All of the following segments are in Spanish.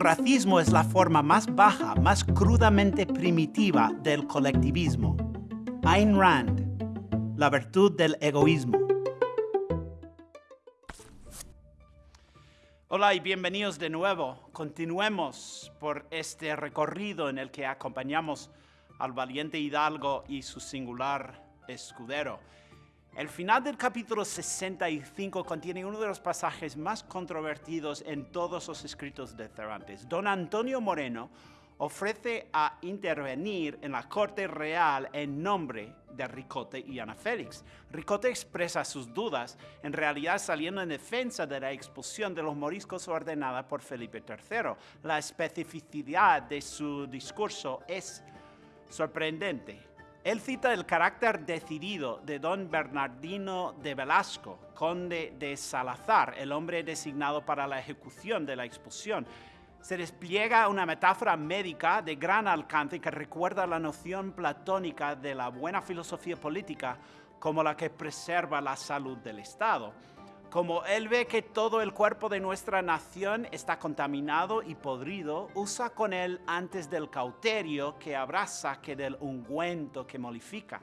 racismo es la forma más baja, más crudamente primitiva del colectivismo. Ayn Rand, la virtud del egoísmo. Hola y bienvenidos de nuevo. Continuemos por este recorrido en el que acompañamos al valiente hidalgo y su singular escudero. El final del capítulo 65 contiene uno de los pasajes más controvertidos en todos los escritos de Cervantes. Don Antonio Moreno ofrece a intervenir en la corte real en nombre de Ricote y Ana Félix. Ricote expresa sus dudas, en realidad saliendo en defensa de la expulsión de los moriscos ordenada por Felipe III. La especificidad de su discurso es sorprendente. Él cita el carácter decidido de don Bernardino de Velasco, conde de Salazar, el hombre designado para la ejecución de la expulsión. Se despliega una metáfora médica de gran alcance que recuerda la noción platónica de la buena filosofía política como la que preserva la salud del Estado. Como él ve que todo el cuerpo de nuestra nación está contaminado y podrido, usa con él antes del cauterio que abraza que del ungüento que molifica.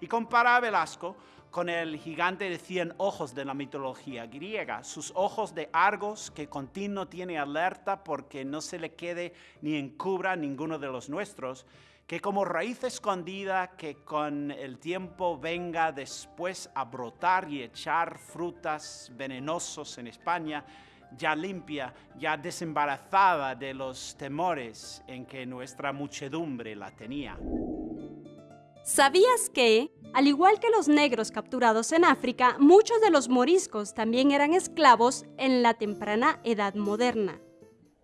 Y compara a Velasco con el gigante de cien ojos de la mitología griega, sus ojos de Argos que continuo tiene alerta porque no se le quede ni encubra ninguno de los nuestros, que como raíz escondida que con el tiempo venga después a brotar y echar frutas venenosos en España, ya limpia, ya desembarazada de los temores en que nuestra muchedumbre la tenía. ¿Sabías que, al igual que los negros capturados en África, muchos de los moriscos también eran esclavos en la temprana edad moderna?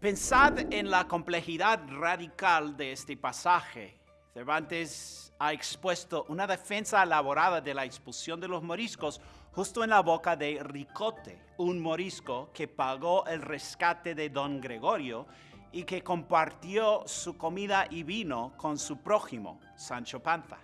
Pensad en la complejidad radical de este pasaje. Cervantes ha expuesto una defensa elaborada de la expulsión de los moriscos justo en la boca de Ricote, un morisco que pagó el rescate de don Gregorio y que compartió su comida y vino con su prójimo, Sancho Panza.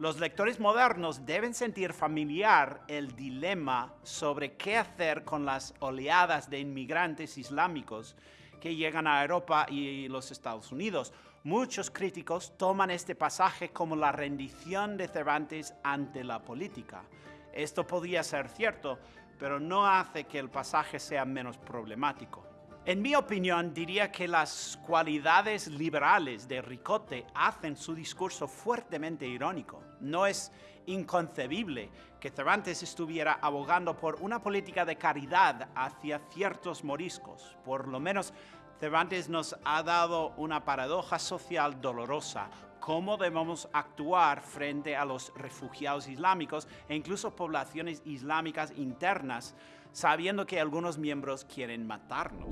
Los lectores modernos deben sentir familiar el dilema sobre qué hacer con las oleadas de inmigrantes islámicos que llegan a Europa y los Estados Unidos. Muchos críticos toman este pasaje como la rendición de Cervantes ante la política. Esto podría ser cierto, pero no hace que el pasaje sea menos problemático. En mi opinión, diría que las cualidades liberales de Ricote hacen su discurso fuertemente irónico. No es inconcebible que Cervantes estuviera abogando por una política de caridad hacia ciertos moriscos. Por lo menos Cervantes nos ha dado una paradoja social dolorosa. ¿Cómo debemos actuar frente a los refugiados islámicos e incluso poblaciones islámicas internas, sabiendo que algunos miembros quieren matarnos?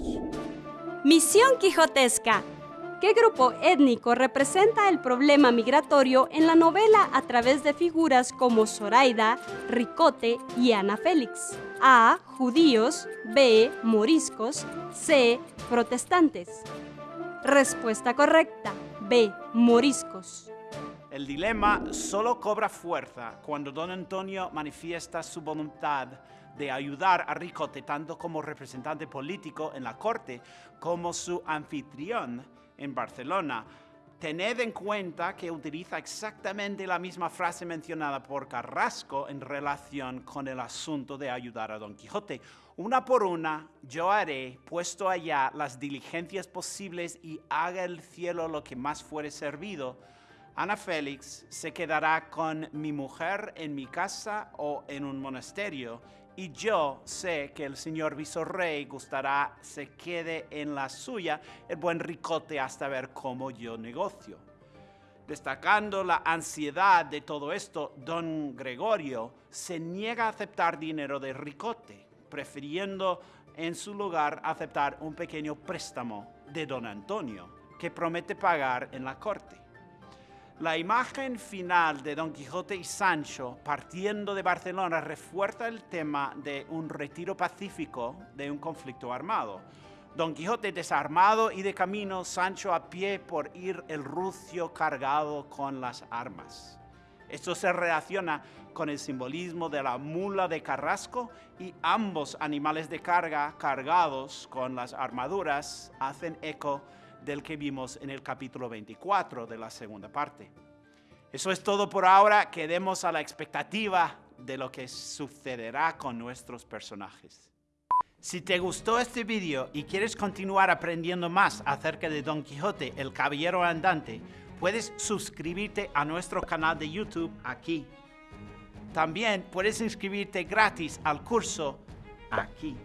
Misión Quijotesca. ¿Qué grupo étnico representa el problema migratorio en la novela a través de figuras como Zoraida, Ricote y Ana Félix? A. Judíos. B. Moriscos. C. Protestantes. Respuesta correcta. B. Moriscos. El dilema solo cobra fuerza cuando don Antonio manifiesta su voluntad de ayudar a Ricote tanto como representante político en la corte como su anfitrión en Barcelona. Tened en cuenta que utiliza exactamente la misma frase mencionada por Carrasco en relación con el asunto de ayudar a Don Quijote. Una por una, yo haré, puesto allá, las diligencias posibles y haga el cielo lo que más fuere servido. Ana Félix se quedará con mi mujer en mi casa o en un monasterio y yo sé que el señor visorrey gustará se quede en la suya el buen ricote hasta ver cómo yo negocio. Destacando la ansiedad de todo esto, don Gregorio se niega a aceptar dinero de ricote, prefiriendo en su lugar aceptar un pequeño préstamo de don Antonio, que promete pagar en la corte. La imagen final de Don Quijote y Sancho partiendo de Barcelona refuerza el tema de un retiro pacífico de un conflicto armado. Don Quijote desarmado y de camino, Sancho a pie por ir el rucio cargado con las armas. Esto se relaciona con el simbolismo de la mula de carrasco y ambos animales de carga cargados con las armaduras hacen eco del que vimos en el capítulo 24 de la segunda parte. Eso es todo por ahora. Quedemos a la expectativa de lo que sucederá con nuestros personajes. Si te gustó este video y quieres continuar aprendiendo más acerca de Don Quijote, el Caballero Andante, puedes suscribirte a nuestro canal de YouTube aquí. También puedes inscribirte gratis al curso aquí.